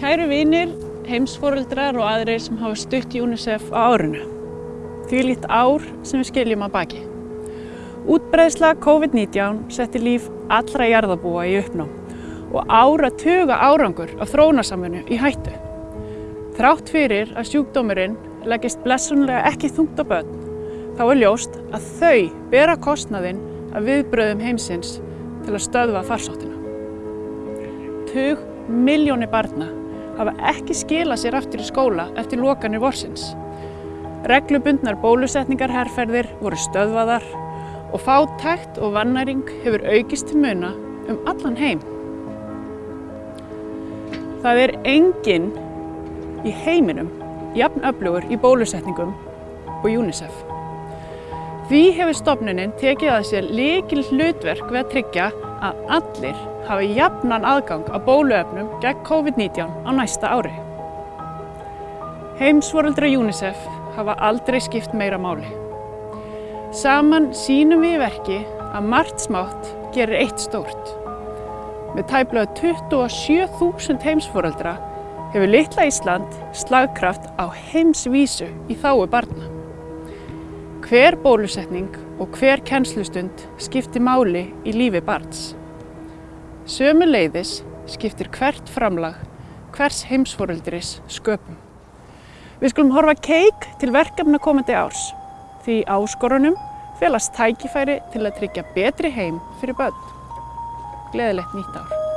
Kæru vinir, heimsforeldrar og aðrir sem hafa stutt UNICEF á árinu. Því líkt ár sem við skiljum að baki. Útbreðsla COVID-19 setti líf allra jarðabúa í uppnám og ára tuga árangur af þróunarsamfunnu í hættu. Þrátt fyrir að sjúkdómurinn leggist blessunlega ekki þungt á börn, þá er ljóst að þau bera kostnaðinn af viðbröðum heimsins til að stöðva farsóttina. Tug miljónir barna hafa ekki skilað sér aftur í skóla eftir lokanir vorsins. Reglubundnar bólusetningar herrferðir voru stöðvaðar og fátækt og vannæring hefur aukist til muna um allan heim. Það er enginn í heiminum jafn öflugur í bólusetningum og UNICEF. Því hefur stofnunin tekið að sér líkil hlutverk við að tryggja að allir hafi jafnan aðgang að bóluefnum gegn COVID-19 á næsta ári. Heimsvoröldra UNICEF hafa aldrei skipt meira máli. Saman sínum við í verki að margt smátt gerir eitt stórt. Með tæplega 27.000 heimsforeldra hefur litla Ísland slagkraft á heimsvísu í þáu barna. Hver bólusetning og hver kennslustund skiptir máli í lífi barns. Sömu leiðis skiptir hvert framlag hvers heimsforeldris sköpum. Við skulum horfa keik til verkefna komandi árs því áskorunum felast tækifæri til að tryggja betri heim fyrir börn. Gleðilegt nýtt ár.